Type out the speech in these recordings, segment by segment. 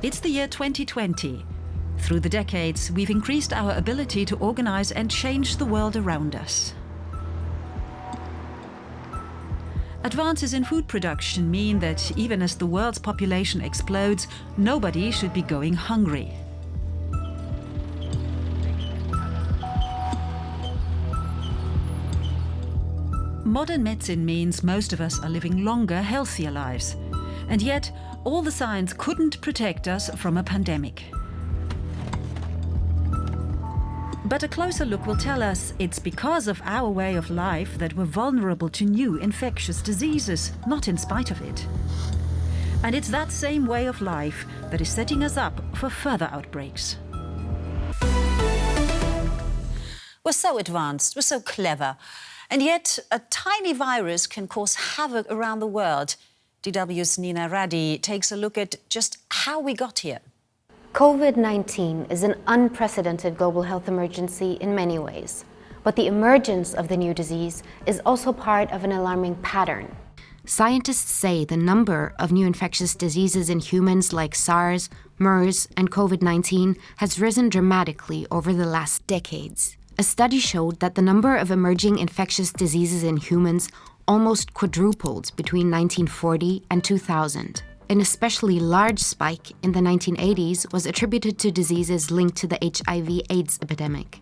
It's the year 2020. Through the decades, we've increased our ability to organize and change the world around us. Advances in food production mean that even as the world's population explodes, nobody should be going hungry. Modern medicine means most of us are living longer, healthier lives. And yet, all the science couldn't protect us from a pandemic. But a closer look will tell us it's because of our way of life that we're vulnerable to new infectious diseases, not in spite of it. And it's that same way of life that is setting us up for further outbreaks. We're so advanced, we're so clever, and yet a tiny virus can cause havoc around the world. DW's Nina Radi takes a look at just how we got here. COVID-19 is an unprecedented global health emergency in many ways. But the emergence of the new disease is also part of an alarming pattern. Scientists say the number of new infectious diseases in humans like SARS, MERS, and COVID-19 has risen dramatically over the last decades. A study showed that the number of emerging infectious diseases in humans almost quadrupled between 1940 and 2000. An especially large spike in the 1980s was attributed to diseases linked to the HIV-AIDS epidemic.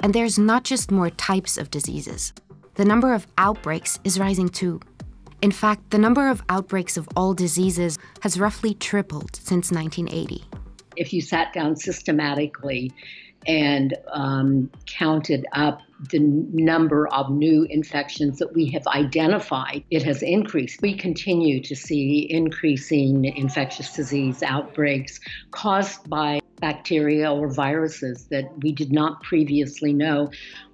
And there's not just more types of diseases. The number of outbreaks is rising too. In fact, the number of outbreaks of all diseases has roughly tripled since 1980. If you sat down systematically and um, counted up the number of new infections that we have identified, it has increased. We continue to see increasing infectious disease outbreaks caused by bacteria or viruses that we did not previously know.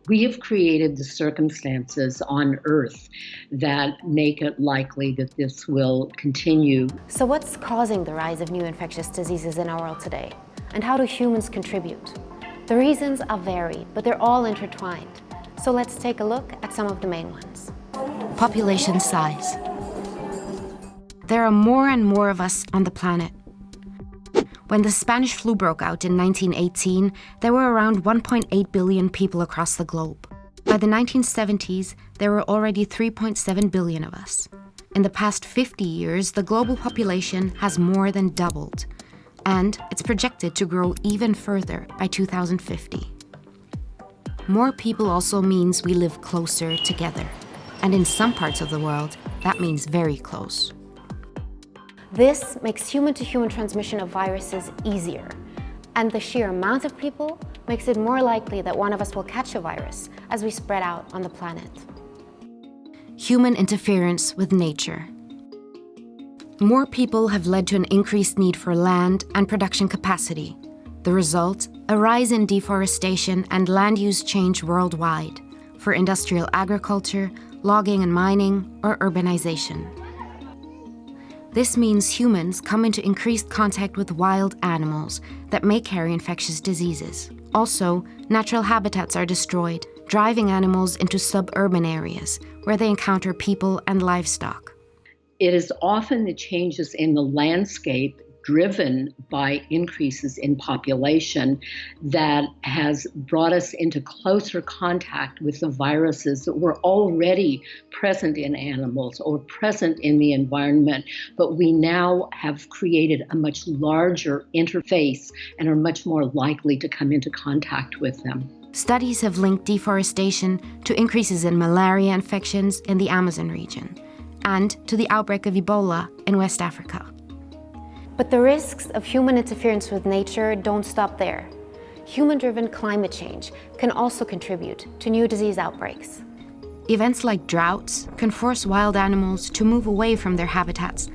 We have created the circumstances on Earth that make it likely that this will continue. So what's causing the rise of new infectious diseases in our world today? And how do humans contribute? The reasons are varied, but they're all intertwined. So let's take a look at some of the main ones. Population size. There are more and more of us on the planet. When the Spanish flu broke out in 1918, there were around 1.8 billion people across the globe. By the 1970s, there were already 3.7 billion of us. In the past 50 years, the global population has more than doubled, and it's projected to grow even further by 2050. More people also means we live closer together. And in some parts of the world, that means very close. This makes human-to-human -human transmission of viruses easier. And the sheer amount of people makes it more likely that one of us will catch a virus as we spread out on the planet. Human interference with nature. More people have led to an increased need for land and production capacity. The result, a rise in deforestation and land use change worldwide for industrial agriculture, logging and mining, or urbanization. This means humans come into increased contact with wild animals that may carry infectious diseases. Also, natural habitats are destroyed, driving animals into suburban areas where they encounter people and livestock. It is often the changes in the landscape driven by increases in population that has brought us into closer contact with the viruses that were already present in animals or present in the environment, but we now have created a much larger interface and are much more likely to come into contact with them. Studies have linked deforestation to increases in malaria infections in the Amazon region and to the outbreak of Ebola in West Africa. But the risks of human interference with nature don't stop there. Human-driven climate change can also contribute to new disease outbreaks. Events like droughts can force wild animals to move away from their habitats,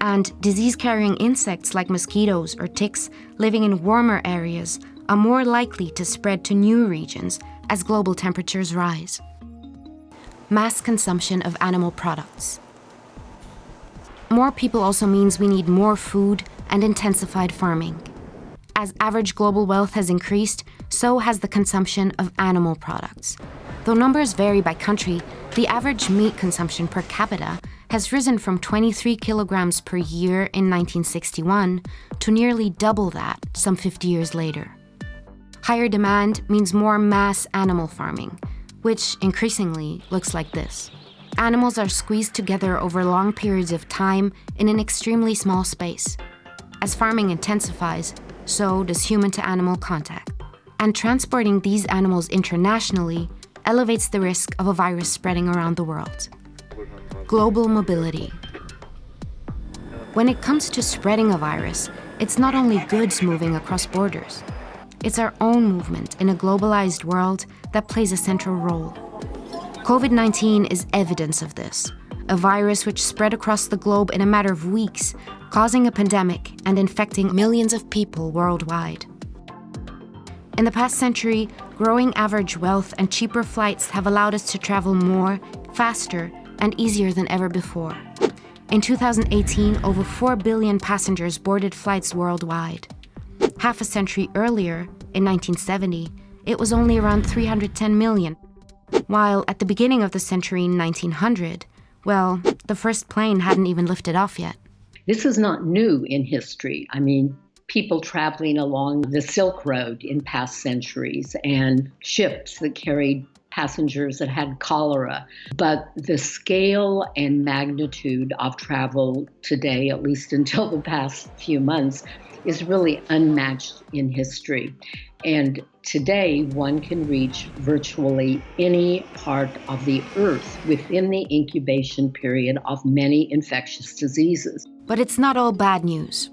and disease-carrying insects like mosquitoes or ticks living in warmer areas are more likely to spread to new regions as global temperatures rise. Mass consumption of animal products. More people also means we need more food and intensified farming. As average global wealth has increased, so has the consumption of animal products. Though numbers vary by country, the average meat consumption per capita has risen from 23 kilograms per year in 1961 to nearly double that some 50 years later. Higher demand means more mass animal farming, which increasingly looks like this. Animals are squeezed together over long periods of time in an extremely small space. As farming intensifies, so does human-to-animal contact. And transporting these animals internationally elevates the risk of a virus spreading around the world. Global mobility. When it comes to spreading a virus, it's not only goods moving across borders. It's our own movement in a globalized world that plays a central role. COVID-19 is evidence of this, a virus which spread across the globe in a matter of weeks, causing a pandemic and infecting millions of people worldwide. In the past century, growing average wealth and cheaper flights have allowed us to travel more, faster, and easier than ever before. In 2018, over 4 billion passengers boarded flights worldwide. Half a century earlier, in 1970, it was only around 310 million. While at the beginning of the century 1900, well, the first plane hadn't even lifted off yet. This is not new in history. I mean, people traveling along the Silk Road in past centuries and ships that carried passengers that had cholera. But the scale and magnitude of travel today, at least until the past few months, is really unmatched in history. And today, one can reach virtually any part of the earth within the incubation period of many infectious diseases. But it's not all bad news.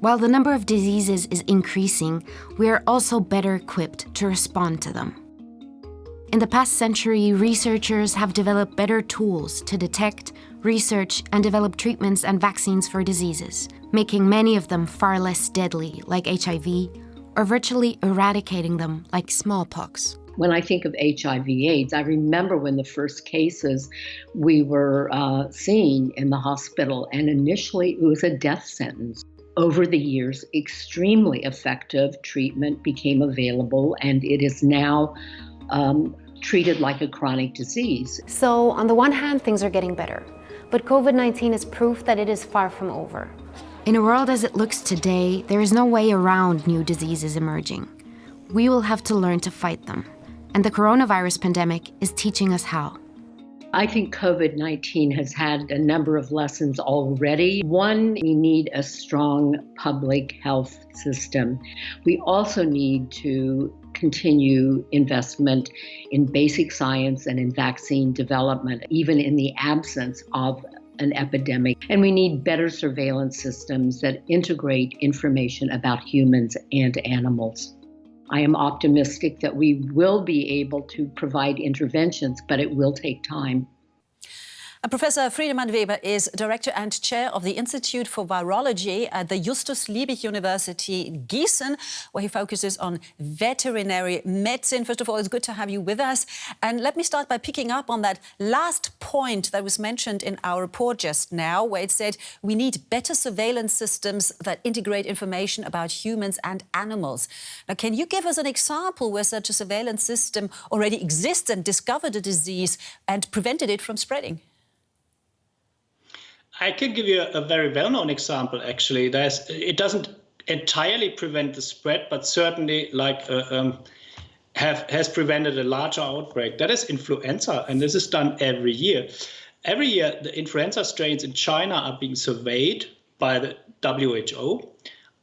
While the number of diseases is increasing, we are also better equipped to respond to them. In the past century, researchers have developed better tools to detect, research, and develop treatments and vaccines for diseases, making many of them far less deadly, like HIV, or virtually eradicating them, like smallpox. When I think of HIV AIDS, I remember when the first cases we were uh, seeing in the hospital, and initially it was a death sentence. Over the years, extremely effective treatment became available, and it is now um, treated like a chronic disease. So on the one hand, things are getting better, but COVID-19 is proof that it is far from over. In a world as it looks today, there is no way around new diseases emerging. We will have to learn to fight them, and the coronavirus pandemic is teaching us how. I think COVID 19 has had a number of lessons already. One, we need a strong public health system. We also need to continue investment in basic science and in vaccine development, even in the absence of an epidemic. And we need better surveillance systems that integrate information about humans and animals. I am optimistic that we will be able to provide interventions, but it will take time. Uh, Professor Friedemann Weber is Director and Chair of the Institute for Virology at the Justus Liebig University Gießen, where he focuses on veterinary medicine. First of all, it's good to have you with us. And let me start by picking up on that last point that was mentioned in our report just now, where it said we need better surveillance systems that integrate information about humans and animals. Now, can you give us an example where such a surveillance system already exists and discovered a disease and prevented it from spreading? I can give you a, very well-known example. Actually, there's it doesn't entirely prevent the spread, but certainly like uh, um, have has prevented a larger outbreak. That is influenza, and this is done every year. Every year, the influenza strains in China are being surveyed by the WHO,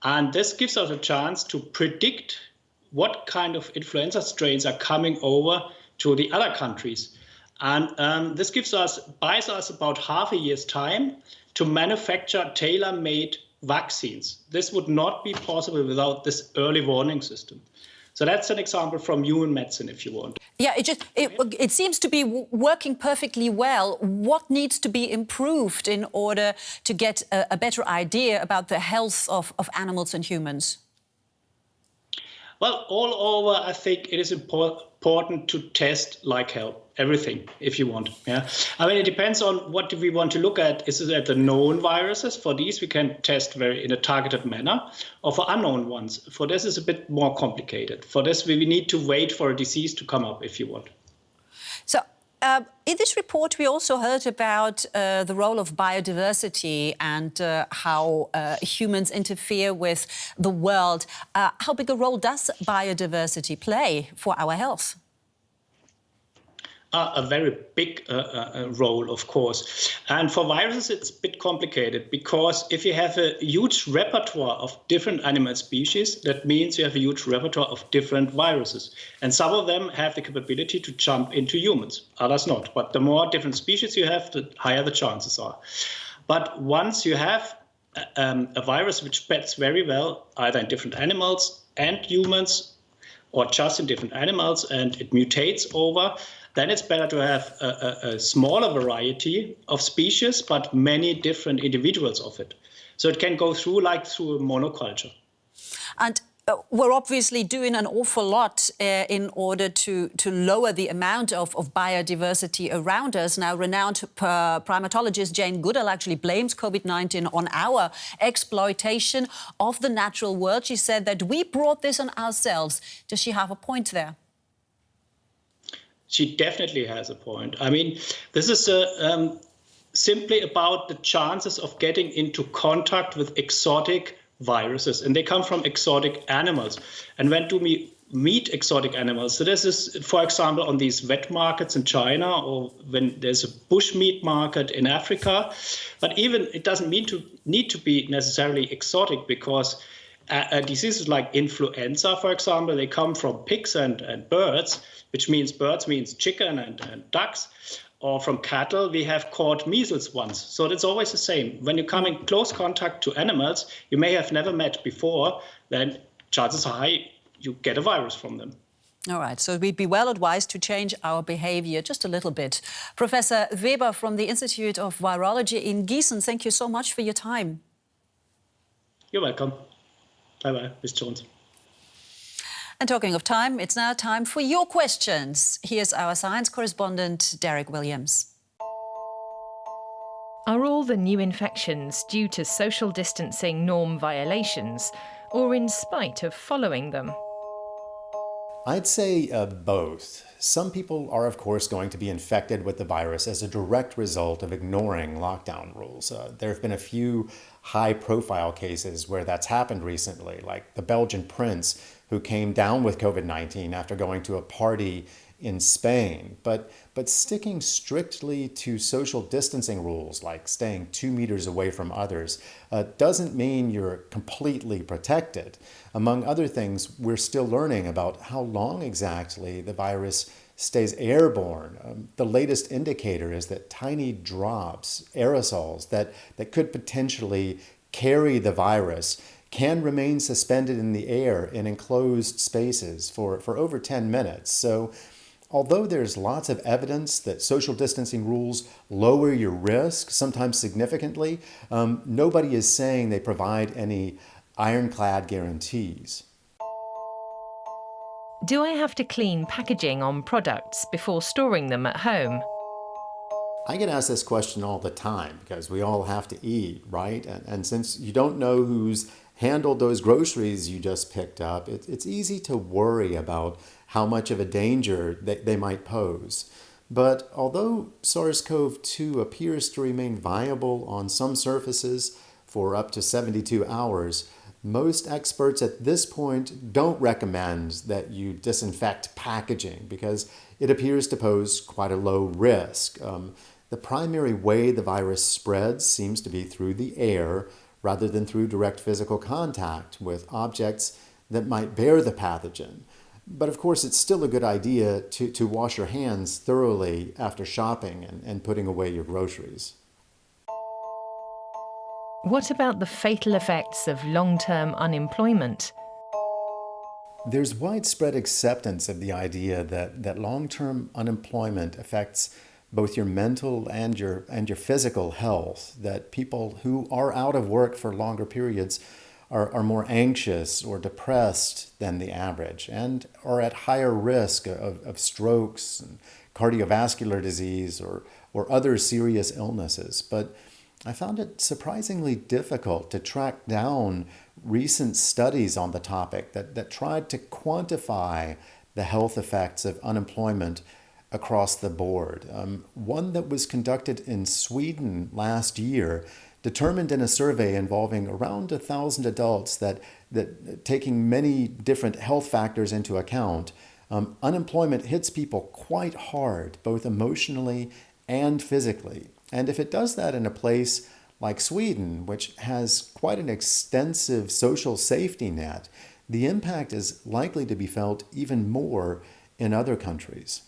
and this gives us a chance to predict what kind of influenza strains are coming over to the other countries. And um, this gives us, buys us about half a year's time to manufacture tailor-made vaccines. This would not be possible without this early warning system. So that's an example from human medicine, if you want. Yeah, it just it, it seems to be working perfectly well. What needs to be improved in order to get a, a better idea about the health of, of animals and humans? Well, all over, I think it is important to test like hell everything if you want yeah? I mean it depends on what do we want to look at. Is it at the known viruses? For these we can test very in a targeted manner. Or for unknown ones for this is a bit more complicated. For this we need to wait for a disease to come up if you want uh, in this report, we also heard about uh, the role of biodiversity and uh, how uh, humans interfere with the world. Uh, how big a role does biodiversity play for our health? A very big uh, uh, role, of course. And for viruses, it's a bit complicated because if you have a huge repertoire of different animal species, that means you have a huge repertoire of different viruses. And some of them have the capability to jump into humans, others not. But the more different species you have, the higher the chances are. But once you have uh, um, a virus which spreads very well, either in different animals and humans, or just in different animals, and it mutates over, then it's better to have a, a, a smaller variety of species, but many different individuals of it. So it can go through like through a monoculture. And uh, we're obviously doing an awful lot uh, in order to, to lower the amount of, of biodiversity around us. Now, renowned uh, primatologist Jane Goodall actually blames COVID-19 on our exploitation of the natural world. She said that we brought this on ourselves. Does she have a point there? She definitely has a point. I mean, this is a, um, simply about the chances of getting into contact with exotic viruses, and they come from exotic animals. And when do we meet exotic animals? So this is, for example, on these wet markets in China, or when there's a bush meat market in Africa. But even it doesn't mean to need to be necessarily exotic because uh, diseases like influenza, for example, they come from pigs and, and birds which means birds means chicken and, and ducks or from cattle, we have caught measles once. So it's always the same. When you come in close contact to animals you may have never met before, then chances are high you get a virus from them. All right, so we'd be well advised to change our behavior just a little bit. Professor Weber from the Institute of Virology in Gießen, thank you so much for your time. You're welcome. Bye-bye, Ms. Jones. And talking of time, it's now time for your questions. Here's our science correspondent, Derek Williams. Are all the new infections due to social distancing norm violations or in spite of following them? I'd say uh, both. Some people are, of course, going to be infected with the virus as a direct result of ignoring lockdown rules. Uh, there have been a few high profile cases where that's happened recently, like the Belgian prince who came down with COVID-19 after going to a party in Spain. But, but sticking strictly to social distancing rules, like staying two meters away from others, uh, doesn't mean you're completely protected. Among other things, we're still learning about how long exactly the virus stays airborne. Um, the latest indicator is that tiny drops, aerosols, that, that could potentially carry the virus can remain suspended in the air in enclosed spaces for, for over 10 minutes. So although there's lots of evidence that social distancing rules lower your risk, sometimes significantly, um, nobody is saying they provide any ironclad guarantees. Do I have to clean packaging on products before storing them at home? I get asked this question all the time because we all have to eat, right? And, and since you don't know who's handled those groceries you just picked up, it, it's easy to worry about how much of a danger they, they might pose. But although SARS-CoV-2 appears to remain viable on some surfaces for up to 72 hours, most experts at this point don't recommend that you disinfect packaging because it appears to pose quite a low risk. Um, the primary way the virus spreads seems to be through the air, rather than through direct physical contact with objects that might bear the pathogen. But of course, it's still a good idea to, to wash your hands thoroughly after shopping and, and putting away your groceries. What about the fatal effects of long-term unemployment? There's widespread acceptance of the idea that, that long-term unemployment affects both your mental and your and your physical health that people who are out of work for longer periods are, are more anxious or depressed than the average and are at higher risk of, of strokes and cardiovascular disease or, or other serious illnesses. But I found it surprisingly difficult to track down recent studies on the topic that, that tried to quantify the health effects of unemployment across the board. Um, one that was conducted in Sweden last year determined in a survey involving around a thousand adults that, that taking many different health factors into account, um, unemployment hits people quite hard, both emotionally and physically. And if it does that in a place like Sweden, which has quite an extensive social safety net, the impact is likely to be felt even more in other countries.